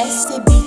SCB